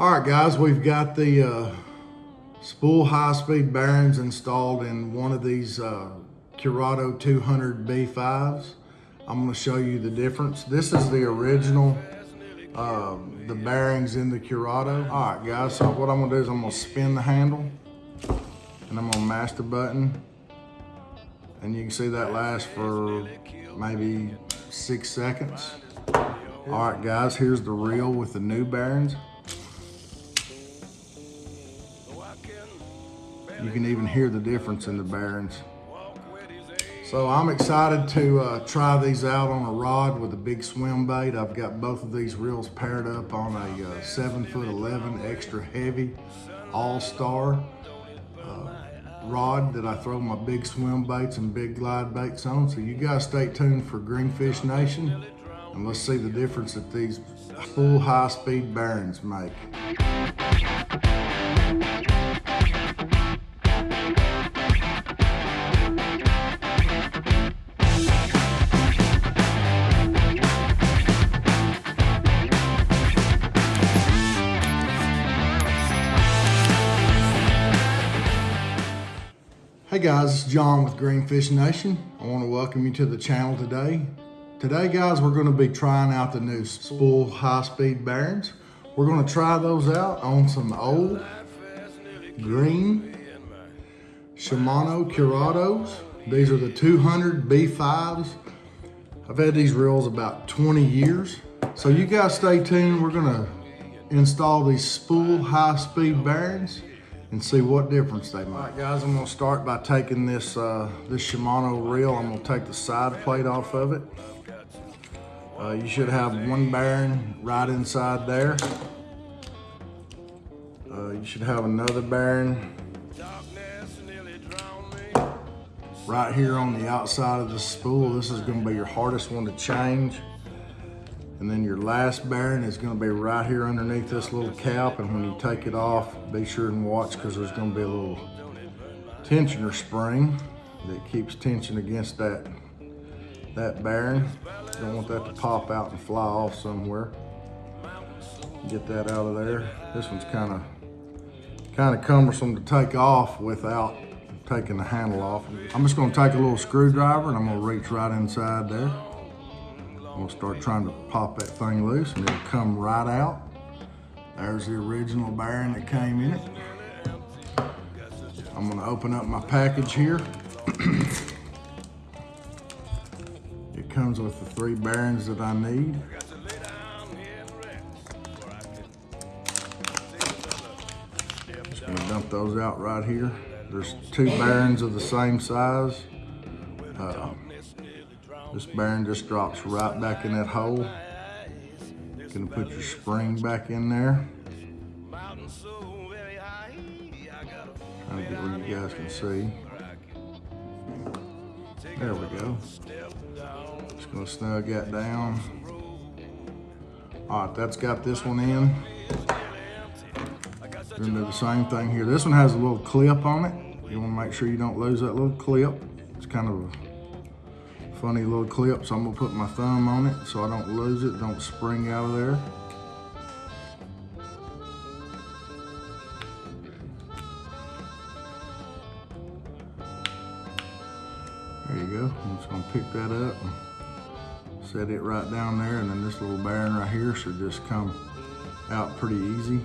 All right, guys, we've got the uh, spool high-speed bearings installed in one of these uh, Curado 200 B5s. I'm gonna show you the difference. This is the original, uh, the bearings in the Curado. All right, guys, so what I'm gonna do is I'm gonna spin the handle and I'm gonna mash the button. And you can see that lasts for maybe six seconds. All right, guys, here's the reel with the new bearings. You can even hear the difference in the bearings. So I'm excited to uh, try these out on a rod with a big swim bait. I've got both of these reels paired up on a uh, 7 foot 11 extra heavy all-star uh, rod that I throw my big swim baits and big glide baits on. So you guys stay tuned for Greenfish Nation and let's see the difference that these spool high-speed bearings make. Hey guys, it's John with Greenfish Nation. I want to welcome you to the channel today. Today guys, we're going to be trying out the new spool high-speed bearings. We're going to try those out on some old green Shimano Curados. These are the 200 B5s. I've had these reels about 20 years. So you guys stay tuned. We're going to install these spool high-speed bearings and see what difference they make. All right, guys, I'm gonna start by taking this, uh, this Shimano reel. I'm gonna take the side plate off of it. Uh, you should have one bearing right inside there. Uh, you should have another bearing right here on the outside of the spool. This is gonna be your hardest one to change. And then your last bearing is gonna be right here underneath this little cap. And when you take it off, be sure and watch because there's gonna be a little tensioner spring that keeps tension against that, that bearing. Don't want that to pop out and fly off somewhere. Get that out of there. This one's kind of kind of cumbersome to take off without taking the handle off. I'm just gonna take a little screwdriver and I'm gonna reach right inside there. I'm gonna start trying to pop that thing loose and it'll come right out. There's the original bearing that came in it. I'm gonna open up my package here. it comes with the three bearings that I need. Just gonna dump those out right here. There's two bearings of the same size. Uh, this bearing just drops right back in that hole. Gonna put your spring back in there. Trying to get where you guys can see. There we go. Just gonna snug that down. All right, that's got this one in. Gonna do the same thing here. This one has a little clip on it. You wanna make sure you don't lose that little clip. It's kind of funny little clip, so I'm gonna put my thumb on it so I don't lose it, don't spring out of there. There you go. I'm just gonna pick that up and set it right down there, and then this little bearing right here should just come out pretty easy.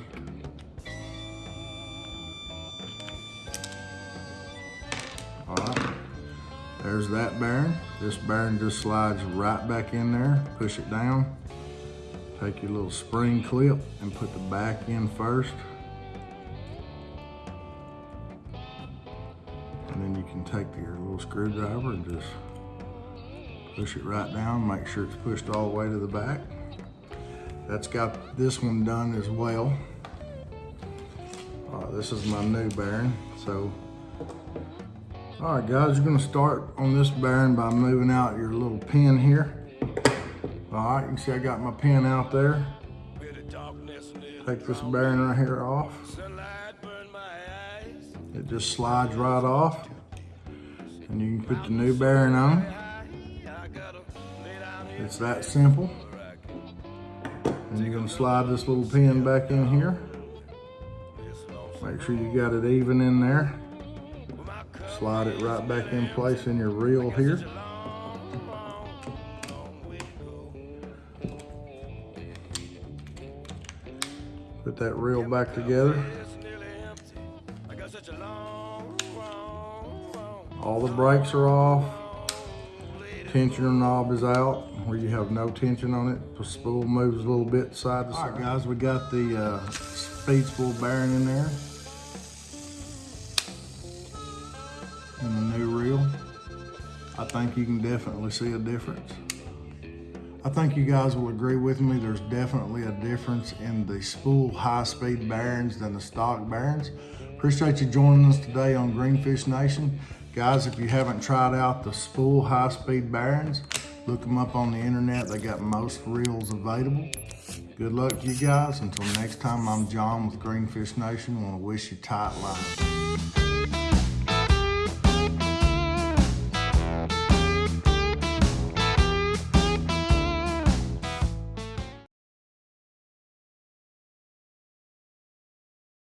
There's that bearing. This bearing just slides right back in there. Push it down. Take your little spring clip and put the back in first. And then you can take your little screwdriver and just push it right down. Make sure it's pushed all the way to the back. That's got this one done as well. Uh, this is my new bearing. So, all right guys, you're gonna start on this bearing by moving out your little pin here. All right, you can see I got my pin out there. Take this bearing right here off. It just slides right off. And you can put the new bearing on. It's that simple. And you're gonna slide this little pin back in here. Make sure you got it even in there. Slide it right back in place in your reel here. Put that reel back together. All the brakes are off. Tensioner knob is out where you have no tension on it. The spool moves a little bit side to side. All right, guys, we got the uh, speed spool bearing in there. And the new reel. I think you can definitely see a difference. I think you guys will agree with me. There's definitely a difference in the spool high-speed bearings than the stock bearings. Appreciate you joining us today on Greenfish Nation. Guys, if you haven't tried out the spool high-speed bearings, look them up on the internet. They got most reels available. Good luck to you guys. Until next time, I'm John with Greenfish Nation. I want to wish you tight lines.